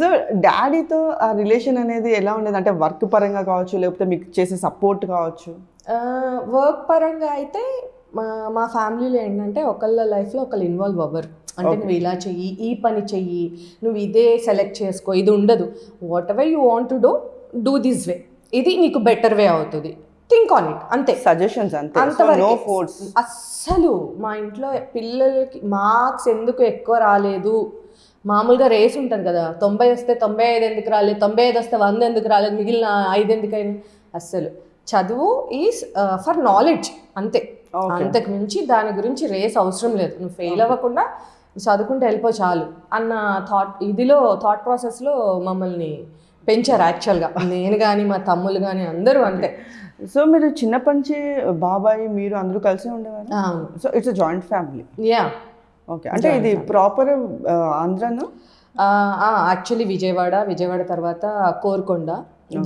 So డాడీతో ఆ relation అనేది ఎలా ఉండేది? అంటే వర్క్ పరంగా కావచ్చు లేకపోతే మీకు చేసే సపోర్ట్ కావచ్చు? వర్క్ పరంగా అయితే మా మా ఫ్యామిలీలో ఏంటంటే ఒకళ్ళ లైఫ్లో ఒకళ్ళు ఇన్వాల్వ్ అవ్వరు. అంటే నువ్వు ఇలా చెయ్యి ఈ పని చెయ్యి నువ్వు ఇదే సెలెక్ట్ చేసుకో ఇది ఉండదు. Whatever you want to do do this way ఇది నీకు బెటర్ వే అవుతుంది. థింక్ ఆన్ ఇట్ అంతే. సజెషన్స్ అంతే. అంతవరకు. అస్సలు మా ఇంట్లో పిల్లలకి మార్క్స్ ఎందుకు ఎక్కువ రాలేదు? మామూలుగా రేస్ ఉంటుంది కదా తొంభై వస్తే తొంభై ఐదు ఎందుకు రాలేదు తొంభై ఐదు వస్తే వంద ఎందుకు రాలేదు మిగిలిన ఐదు ఎందుకు అయింది? అస్సలు. చదువు ఈజ్ ఫర్ నాలెడ్జ్ అంతే. అంతకు మించి దాని గురించి రేస్ అవసరం లేదు. నువ్వు ఫెయిల్ అవ్వకుండా చదువుకుంటే వెళ్ళిపో చాలు అన్న థాట్ ఇదిలో థాట్ ప్రాసెస్లో మమ్మల్ని పెంచారు యాక్చువల్గా. నేను కానీ మా తమ్ముళ్ళు కానీ అందరూ అంతే. సో మీరు చిన్నప్పటి నుంచి బాబాయ్ మీరు అందరూ కలిసి ఉండేవారు? So it's joint family yeah okay. అంటే ఇది ప్రాపర్ ఆంధ్రాను? యాక్చువల్లీ విజయవాడ విజయవాడ తర్వాత కోరుకొండ.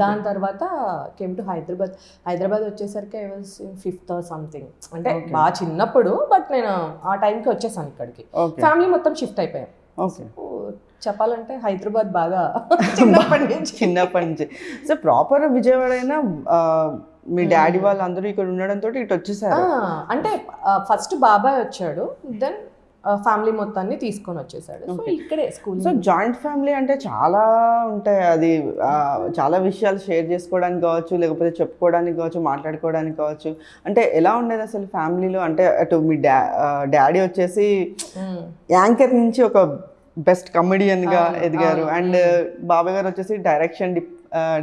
దాని తర్వాత కేమ్ టు హైదరాబాద్. హైదరాబాద్ వచ్చేసరికి ఐ వాజ్ ఫిఫ్త్ సంథింగ్ అంటే బాగా చిన్నప్పుడు బట్ నేను ఆ టైంకి వచ్చేసాను ఇక్కడికి. ఫ్యామిలీ మొత్తం షిఫ్ట్ అయిపోయాం. చెప్పాలంటే హైదరాబాద్ బాగా చిన్నప్పటి నుంచి. చిన్నప్పటి నుంచి. సో ప్రాపర్ విజయవాడ అయినా మీ డాడీ వాళ్ళు అందరూ ఇక్కడ ఉండడంతో ఇటు వచ్చేసారు. అంటే ఫస్ట్ బాబాయ్ వచ్చాడు. దెన్ ఫ్యామిలీ మొత్తాన్ని తీసుకొని వచ్చేసాడు. సో ఇక్కడే స్కూల్ సో జాయింట్ ఫ్యామిలీ అంటే చాలా ఉంటాయి. అది చాలా విషయాలు షేర్ చేసుకోవడానికి కావచ్చు లేకపోతే చెప్పుకోవడానికి కావచ్చు మాట్లాడుకోవడానికి కావచ్చు. అంటే ఎలా ఉండేది అసలు ఫ్యామిలీలో? అంటే అటు మీ డా డాడీ వచ్చేసి యాంకర్ నుంచి ఒక బెస్ట్గా ఎదిగారు. అండ్ బాబాయ్ గారు వచ్చేసి డైరెక్షన్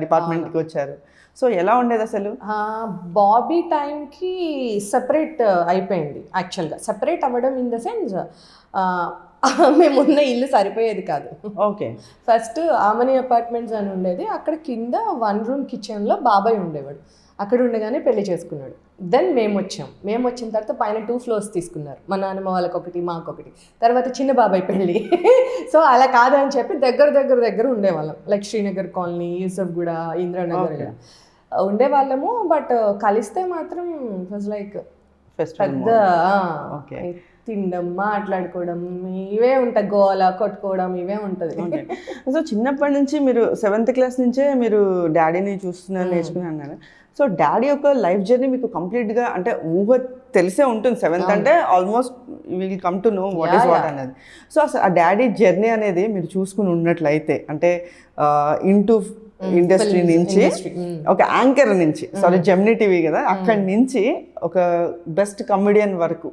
డిపార్ట్మెంట్కి వచ్చారు. సో ఎలా ఉండేది అసలు? బాబీ టైంకి సెపరేట్ అయిపోయింది యాక్చువల్గా సెపరేట్ అవ్వడం ఇన్ ద సెన్స్ మేమున్న ఇల్లు సరిపోయేది కాదు. ఓకే ఫస్ట్ ఆమని అపార్ట్మెంట్స్ అని ఉండేది. అక్కడ కింద వన్ రూమ్ కిచెన్లో బాబాయ్ ఉండేవాడు. అక్కడ ఉండగానే పెళ్ళి చేసుకున్నాడు. దెన్ మేము వచ్చాం మేము వచ్చిన తర్వాత పైన టూ ఫ్లోర్స్ తీసుకున్నారు. మా నాన్నమ్మ వాళ్ళకి ఒకటి మాకు ఒకటి తర్వాత చిన్న బాబాయ్ పెళ్ళి. సో అలా కాదని చెప్పి దగ్గర దగ్గర దగ్గర ఉండేవాళ్ళం. లైక్ శ్రీనగర్ కాలనీ యూసఫ్గూడ ఇంద్రానగర్ ఉండేవాళ్ళము. బట్ కలిస్తే మాత్రం వాజ్ లైక్ పెద్ద Okay. తినడం మాట్లాడుకోవడం ఇవే ఉంటాయి. గోల కొట్టుకోవడం ఇవే ఉంటుంది. సో చిన్నప్పటి నుంచి మీరు సెవెంత్ క్లాస్ నుంచే మీరు డాడీని చూస్తున్నారు నేర్చుకుని అన్నారు. సో డాడీ యొక్క లైఫ్ జర్నీ మీకు కంప్లీట్గా అంటే ఊహ తెలిసే ఉంటుంది. సెవెంత్ అంటే almost will come to know what is what అనేది సో అసలు ఆ డాడీ జర్నీ అనేది మీరు చూసుకుని ఉన్నట్లయితే అంటే ఇంటూ ఇండస్ట్రీ నుంచి industry, mm. ఒక యాంకర్ నుంచి సారీ జెమినీ టీవీ కదా. అక్కడి నుంచి ఒక బెస్ట్ కమెడియన్ వరకు.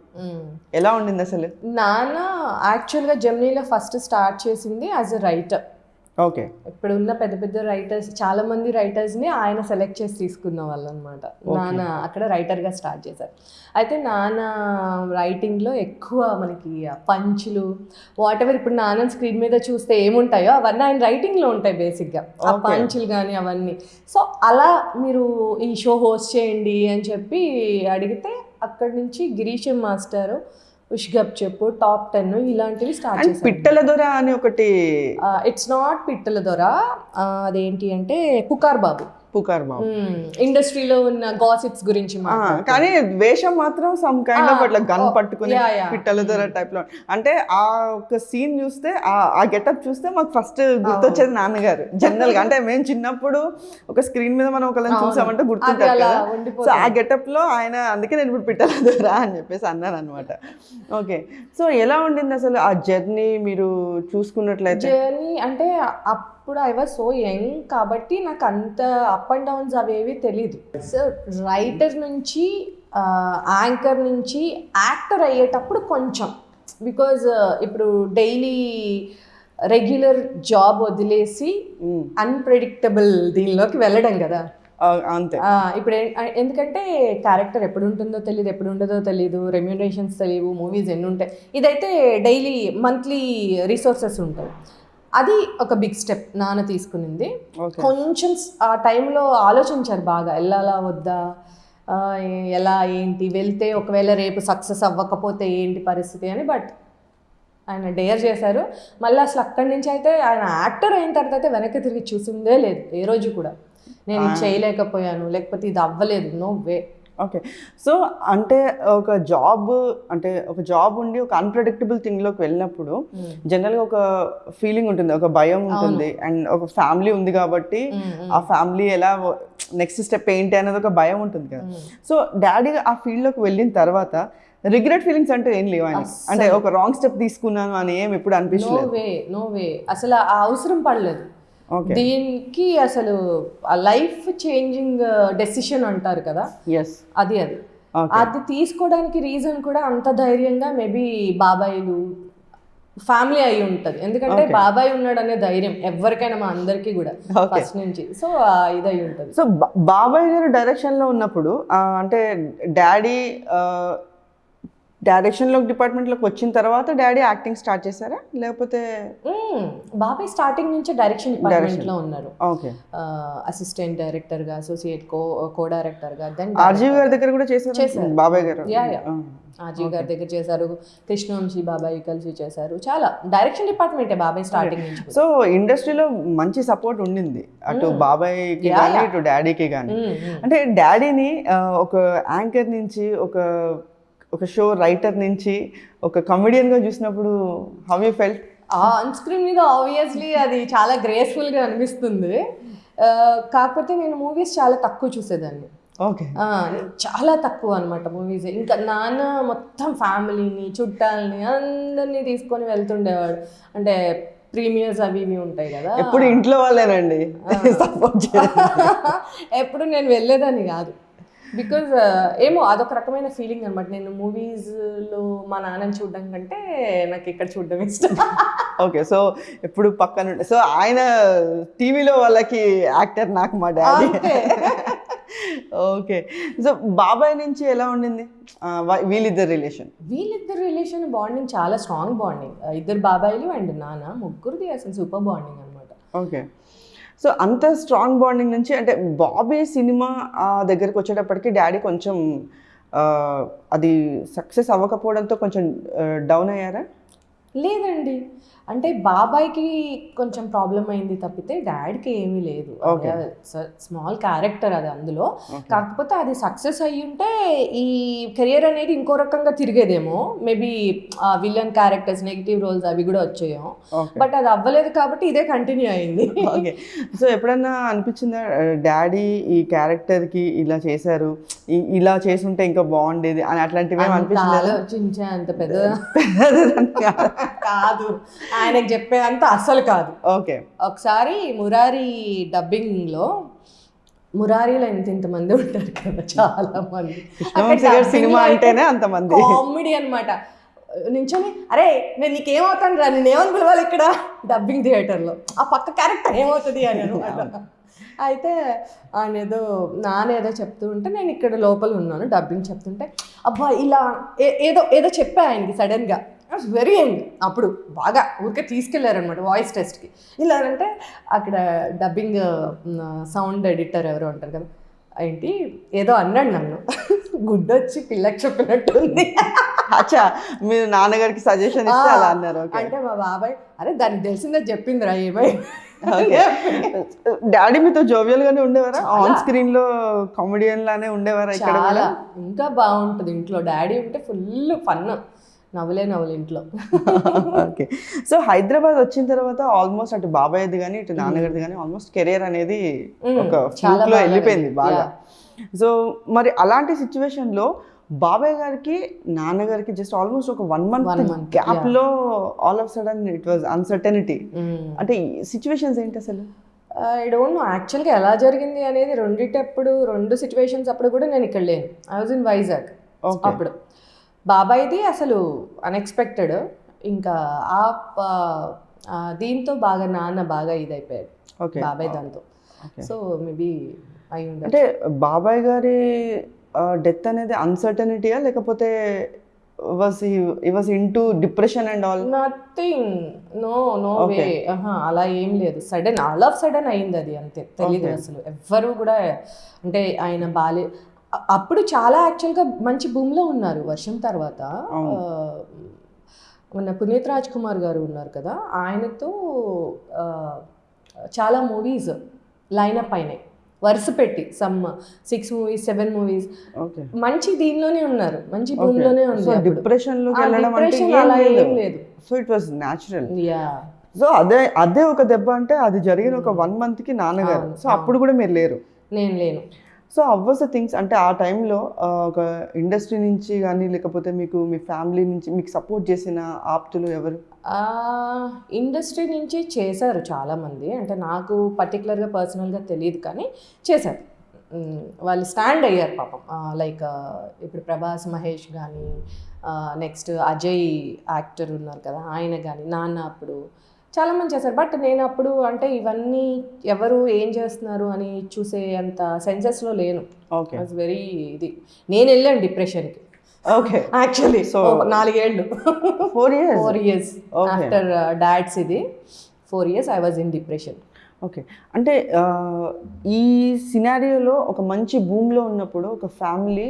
ఎలా ఉండింది అసలు నాన్న యాక్చువల్గా జర్నీలో ఫస్ట్ స్టార్ట్ చేసింది యాజ్ ఎ రైటర్ ఓకే. ఇప్పుడు ఉన్న పెద్ద పెద్ద రైటర్స్ చాలా మంది రైటర్స్ని ఆయన సెలెక్ట్ చేసి తీసుకున్న వాళ్ళు అనమాట నాన్న అక్కడ రైటర్గా స్టార్ట్ చేశారు. అయితే నాన్న రైటింగ్లో ఎక్కువ మనకి పంచులు వాట్ ఎవర్ ఇప్పుడు నాన్న స్క్రీన్ మీద చూస్తే ఏముంటాయో అవన్నీ ఆయన రైటింగ్లో ఉంటాయి బేసిక్గా. ఆ పంచులు కానీ అవన్నీ. సో అలా మీరు ఈ షో హోస్ట్ చేయండి అని చెప్పి అడిగితే అక్కడి నుంచి గిరీశం మాస్టర్ ఉష్గప్ చెప్పు టాప్ టెన్ ఇలాంటివి స్టార్ట్ పిట్టల దొర అని ఒకటి ఇట్స్ నాట్ పిట్టల దొర. అదేంటి అంటే పుకార్ బాబు. పుకార్ బాబు ఇండస్ట్రీలో ఉన్న గాసిప్స్ గురించి కానీ వేషం మాత్రం సమ్ కైండ్ ఆఫ్ అట్లా గన్ పట్టుకుని yeah, yeah. పిట్టల దొర టైప్లో. అంటే ఆ ఒక సీన్ చూస్తే ఆ గెటప్ చూస్తే మాకు ఫస్ట్ గుర్తొచ్చేది నాన్నగారు. జనరల్గా. అంటే మేము చిన్నప్పుడు ఒక స్క్రీన్ మీద మనం ఒకళ్ళని చూసామంటే గుర్తుంటారు కదా. సో ఆ గెటప్లో ఆయన అందుకే నేను ఇప్పుడు పిట్టల దొర అని చెప్పేసి అన్నాను అనమాట ఓకే సో ఎలా ఉండింది అసలు ఆ జర్నీ మీరు చూసుకున్నట్లయితే? జర్నీ అంటే అప్పుడు ఐ వాజ్ సో యంగ్ కాబట్టి నాకు అంత అప్ అండ్ డౌన్స్ అవేవి తెలియదు సో రైటర్ నుంచి యాంకర్ నుంచి యాక్టర్ అయ్యేటప్పుడు కొంచెం. బికాజ్ ఇప్పుడు డైలీ రెగ్యులర్ జాబ్ వదిలేసి అన్ప్రెడిక్టబుల్ దీనిలోకి వెళ్ళడం కదా. అంతే. ఇప్పుడు ఎందుకంటే క్యారెక్టర్ ఎప్పుడు ఉంటుందో తెలియదు ఎప్పుడు ఉండదో తెలియదు రెమ్యూనరేషన్స్ తెలియవు మూవీస్ ఎన్ని ఉంటాయి ఇదైతే డైలీ మంత్లీ రిసోర్సెస్ ఉంటాయి. అది ఒక బిగ్ స్టెప్ నాన్న తీసుకునింది. కొంచెం ఆ టైంలో ఆలోచించారు బాగా వెళ్ళాలా వద్దా? ఎలా ఏంటి? వెళ్తే ఒకవేళ రేపు సక్సెస్ అవ్వకపోతే ఏంటి పరిస్థితి అని బట్ ఆయన డేర్ చేశారు. మళ్ళీ అసలు అక్కడి నుంచి అయితే ఆయన యాక్టర్ అయిన తర్వాత అయితే వెనక్కి తిరిగి చూసిందే లేదు ఏ రోజు కూడా. నేను ఇది చేయలేకపోయాను లేకపోతే ఇది అవ్వలేదు నో వే ఓకే సో అంటే ఒక జాబ్ అంటే ఒక జాబ్ ఉండి ఒక అన్ప్రెడిక్టబుల్ థింగ్లోకి వెళ్ళినప్పుడు జనరల్గా ఒక ఫీలింగ్ ఉంటుంది ఒక భయం ఉంటుంది అండ్ ఒక ఫ్యామిలీ ఉంది కాబట్టి ఆ ఫ్యామిలీ ఎలా నెక్స్ట్ స్టెప్ ఏంటి అనేది ఒక భయం ఉంటుంది కదా. సో డాడీ ఆ ఫీల్డ్లోకి వెళ్ళిన తర్వాత రిగ్రెట్ ఫీలింగ్స్ అంటే ఏం లేవు ఆయన అంటే ఒక రాంగ్ స్టెప్ తీసుకున్నాను అని ఏం ఎప్పుడు నో అనిపించలేదు. వే నో వే అసలు ఆ అవసరం పడలేదు. దీనికి అసలు లైఫ్ చేంజింగ్ డెసిషన్ అంటారు కదా? అది అది. అది తీసుకోవడానికి రీజన్ కూడా అంత ధైర్యంగా మేబీ బాబాయిలు ఫ్యామిలీ అయి ఉంటుంది. ఎందుకంటే బాబాయ్ ఉన్నాడు అనే ధైర్యం ఎవరికైనా మా అందరికీ కూడా. ఫస్ట్ నుంచి. సో ఇది అయి ఉంటుంది సో బాబాయ్ గారు డైరెక్షన్లో ఉన్నప్పుడు ఆ, అంటే డాడీ డైరెక్షన్లో డిపార్ట్మెంట్లోకి వచ్చిన తర్వాత డాడీ యాక్టింగ్ స్టార్ట్ చేశారా? లేకపోతే. బాబాయ్ స్టార్టింగ్ నుంచి డైరెక్షన్ డిపార్ట్మెంట్లో ఉన్నారు. ఓకే. అసిస్టెంట్ డైరెక్టర్గా అసోసియేట్ కో కో డైరెక్టర్గా దెన్ ఆర్జీవి గారి దగ్గర కూడా చేశారు? చేశారు. బాబాయ్ గారు. Yeah, yeah. ఆ. ఆజీవ్ గారి దగ్గర చేశారు. కృష్ణవంశీ బాబాయ్ కలిసి చేశారు. చాలా. డైరెక్షన్ డిపార్ట్మెంటే బాబాయ్ స్టార్టింగ్ నుంచి. సో ఇండస్ట్రీలో మంచి సపోర్ట్ ఉండింది. అటు బాబాయ్కి కానీ ఇటు డాడీకి కానీ. అంటే డాడీని ఒక యాంకర్ నుంచి ఒక ఒక షో రైటర్ నుంచి ఒక కమెడియన్గా చూసినప్పుడు how you felt on screen మీద ఆబ్వియస్లీ అది చాలా గ్రేస్ఫుల్గా అనిపిస్తుంది. కాకపోతే నేను మూవీస్ చాలా తక్కువ చూసేదాన్ని. ఓకే చాలా తక్కువ అనమాట మూవీస్ ఇంకా నాన్న మొత్తం ఫ్యామిలీని చుట్టాలని అందరినీ తీసుకొని వెళ్తుండేవాడు. అంటే ప్రీమియర్స్ అవి ఇవి ఉంటాయి కదా. ఎప్పుడు ఇంట్లో వాళ్ళేనండి. ఎప్పుడు నేను వెళ్ళేదాన్ని కాదు. బికాజ్ ఏమో అదొక రకమైన ఫీలింగ్ అనమాట నేను మూవీస్లో మా నాన్నని చూడడం కంటే నాకు ఇక్కడ చూడడం ఇష్టం. ఓకే సో ఎప్పుడు పక్కన సో ఆయన టీవీలో వాళ్ళకి యాక్టర్ నాకు మా డాడీ. ఓకే సో బాబాయ్ నుంచి ఎలా ఉండింది? వీళ్ళిద్దరు రిలేషన్ వీళ్ళిద్దరు రిలేషన్ బాండింగ్ చాలా స్ట్రాంగ్ బాండింగ్ ఇద్దరు బాబాయిలు అండ్ నాన్న ముగ్గురిది అసలు సూపర్ బాండింగ్ అనమాట ఓకే సో అంత స్ట్రాంగ్ బాండింగ్ నుంచి అంటే బాబీ సినిమా దగ్గరికి వచ్చేటప్పటికి డాడీ కొంచెం అది సక్సెస్ అవ్వకపోవడంతో కొంచెం డౌన్ అయ్యారా? లేదండి. అంటే బాబాయ్కి కొంచెం ప్రాబ్లం అయింది తప్పితే డాడీకి ఏమీ లేదు. స్మాల్ క్యారెక్టర్ అది అందులో. కాకపోతే అది సక్సెస్ అయ్యి ఉంటే ఈ కెరియర్ అనేది ఇంకో రకంగా తిరిగేదేమో. Maybe villain characters negative roles అవి కూడా వచ్చాయేమో ఓకే. బట్ అది అవ్వలేదు కాబట్టి ఇదే కంటిన్యూ అయింది. ఓకే. సో ఎప్పుడన్నా అనిపించిందా డాడీ ఈ క్యారెక్టర్కి ఇలా చేశారు. ఇలా చేసుంటే ఇంకా బాగుండేది అని అట్లాంటివి అనిపించిందా ఆలోచించే అంత పెద్ద కాదు. ఆయనకు చెప్పేదంత అస్సలు కాదు. ఓకే. ఒకసారి మురారి డబ్బింగ్లో మురారిలో ఇంత ఇంతమంది ఉంటారు కదా చాలా మంది. సినిమా అంటేనే అంతమంది కామెడీ అన్నమాట. నించొని అరే నేను నీకేమవుతాను రా నేను ఏమని పిలవాలి ఇక్కడ? డబ్బింగ్ థియేటర్లో ఆ పక్క క్యారెక్టర్ ఏమవుతుంది? అని అనమాట అయితే ఆయన ఏదో నాన్న ఏదో చెప్తూ ఉంటే నేను ఇక్కడ లోపల ఉన్నాను డబ్బింగ్ చెప్తుంటే అబ్బా ఇలా ఏదో ఏదో చెప్పా ఆయనకి సడన్గా. వెరీ యంగ్ అప్పుడు బాగా ఊరికే తీసుకెళ్ళారనమాట వాయిస్ టెస్ట్కి ఇలా అంటే అక్కడ డబ్బింగ్ సౌండ్ ఎడిటర్ ఎవరో ఉంటారు కదా ఏంటి ఏదో అన్నాడు నన్ను. గుడ్డొచ్చి పిల్లకి చెప్పినట్టుంది. అచ్చా మీరు నాన్నగారికి సజెషన్ ఇస్తే అలా అన్నారు. ఓకే అంటే మా బాబాయ్ అరే దానికి తెలిసిందే చెప్పిందిరా ఏమై డాడీ మీతో జోవియల్ గానే ఉండేవారా? ఆన్ స్క్రీన్లో కామెడియన్ లానే ఉండేవారా ఇక్కడ ఇంకా బాగుంటుంది. ఇంట్లో డాడీ ఉంటే ఫుల్ ఫన్ నవ్వులే నవ్వులు ఇంట్లో. ఓకే. సో హైదరాబాద్ వచ్చిన తర్వాత ఆల్మోస్ట్ అటు బాబాయ్ది కానీ ఇటు నాన్నగారిది కానీ ఆల్మోస్ట్ కెరియర్ అనేది ఒక చాలా వెళ్ళిపోయింది. బాగా. సో మరి అలాంటి సిచ్యువేషన్లో బాబాయ్ గారికి నాన్నగారికి జస్ట్ ఆల్మోస్ట్ ఒక వన్ మంత్ గ్యాప్లో all of sudden it was uncertainty. అంటే సిచ్యువేషన్స్ ఏంటి అసలు? ఐ డోంట్ నో యాక్చువల్గా ఎలా జరిగింది అనేది రెండిటప్పుడు రెండు సిచ్యువేషన్స్ అప్పుడు కూడా నేను ఇక్కడ లేను. I was in Vizag. అప్పుడు. బాబాయ్ది అసలు అన్ఎక్స్పెక్టెడ్ ఇంకా ఆ దీంతో బాగా నాన్న బాగా ఇదైపోయాడు. ఓకే. బాబాయ్ దాంతో. సో మేబీ అయి అంటే బాబాయ్ గారి డెత్ అనేది అన్సర్టనిటీయా లేకపోతే into depression and all nothing no no way. అలా ఏం లేదు. సడన్ ఆల్ ఆఫ్ సడన్ అయింది అది అంతే. తెలియదు. అసలు. ఎవ్వరు కూడా అంటే ఆయన బాలే అప్పుడు చాలా యాక్చువల్గా మంచి భూమిలో ఉన్నారు వర్షం తర్వాత. మన పునీత్ రాజ్ కుమార్ గారు ఉన్నారు కదా ఆయనతో చాలా మూవీస్ లైనప్ అయినాయి. వరుస పెట్టి some six movies seven movies. మంచి దీనిలోనే ఉన్నారు. మంచి భూమిలోనే అప్పుడు. డిప్రెషన్ అలా ఏం లేదు. So it was natural yeah. So అదే అదే ఒక దెబ్బ అంటే అది జరిగిన ఒక వన్ మంత్కి నాన్నగారు సో అప్పుడు కూడా మీరు లేరు. నేను లేను. సో అవ్వస్ థింగ్స్ అంటే ఆ టైంలో ఒక ఇండస్ట్రీ నుంచి కానీ లేకపోతే మీకు మీ ఫ్యామిలీ నుంచి మీకు సపోర్ట్ చేసిన ఆప్తులు ఎవరు? ఇండస్ట్రీ నుంచి చేశారు చాలామంది. అంటే నాకు పర్టికులర్గా పర్సనల్గా తెలియదు కానీ చేశారు. వాళ్ళు స్టాండ్ అయ్యారు పాపం. లైక్ ఇప్పుడు ప్రభాస్ మహేష్ కానీ నెక్స్ట్ అజయ్ యాక్టర్ ఉన్నారు కదా ఆయన కానీ నాన్న అప్పుడు చాలామంది చేశారు. బట్ నేను అప్పుడు అంటే ఇవన్నీ ఎవరు ఏం చేస్తున్నారు అని చూసే అంత సెన్సెస్లో లేను. ఓకే. వెరీ ఇది. నేను వెళ్ళాను డిప్రెషన్కి ఓకే. యాక్చువల్లీ సో నాలుగేళ్ళు. Four years four years. After dad's ఇది. Four years I was in depression okay. అంటే ఆ, ఈ సినారియోలో ఒక మంచి భూమిలో ఉన్నప్పుడు ఒక ఫ్యామిలీ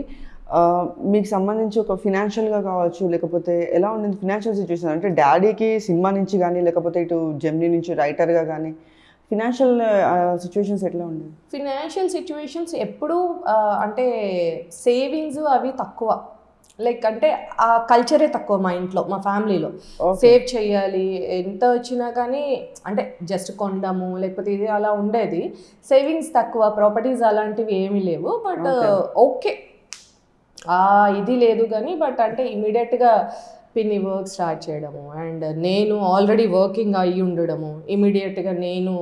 మీకు సంబంధించి ఒక ఫినాన్షియల్గా కావచ్చు లేకపోతే ఎలా ఉండింది ఫినాన్షియల్ సిచ్యువేషన్ అంటే డాడీకి సినిమా నుంచి కానీ లేకపోతే ఇటు జెమ్నీ నుంచి రైటర్గా కానీ ఫినాన్షియల్ సిచ్యువేషన్స్ ఎట్లా ఉండేది ఫినాన్షియల్ సిచ్యువేషన్స్ ఎప్పుడూ అంటే సేవింగ్స్ అవి తక్కువ. లైక్ అంటే ఆ కల్చరే తక్కువ మా ఇంట్లో మా ఫ్యామిలీలో. సేవ్ చేయాలి ఎంత వచ్చినా కానీ అంటే జస్ట్ కొండము లేకపోతే ఇది అలా ఉండేది. సేవింగ్స్ తక్కువ ప్రాపర్టీస్ అలాంటివి ఏమీ లేవు బట్ ఓకే. ఇది లేదు కానీ బట్ అంటే ఇమీడియట్గా పిన్ని వర్క్ స్టార్ట్ చేయడము. అండ్ నేను ఆల్రెడీ వర్కింగ్ అయ్యి ఉండడము. ఇమీడియట్గా నేను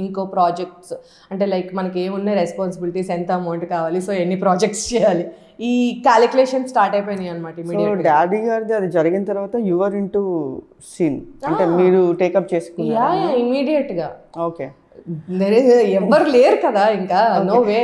ఇంకో ప్రాజెక్ట్స్ అంటే లైక్ మనకి ఏమున్నాయి రెస్పాన్సిబిలిటీస్ ఎంత అమౌంట్ కావాలి సో ఎన్ని ప్రాజెక్ట్స్ చేయాలి ఈ క్యాలిక్యులేషన్ స్టార్ట్ అయిపోయినాయి అనమాట ఇమీడియట్ డాడీ గారిది అది జరిగిన తర్వాత యువర్ ఇన్ టు సీన్. అంటే మీరు టేకప్ చేసుకున్నారు? ఇమీడియట్గా. ఓకే. ఎవ్వరు లేరు కదా ఇంకా. No way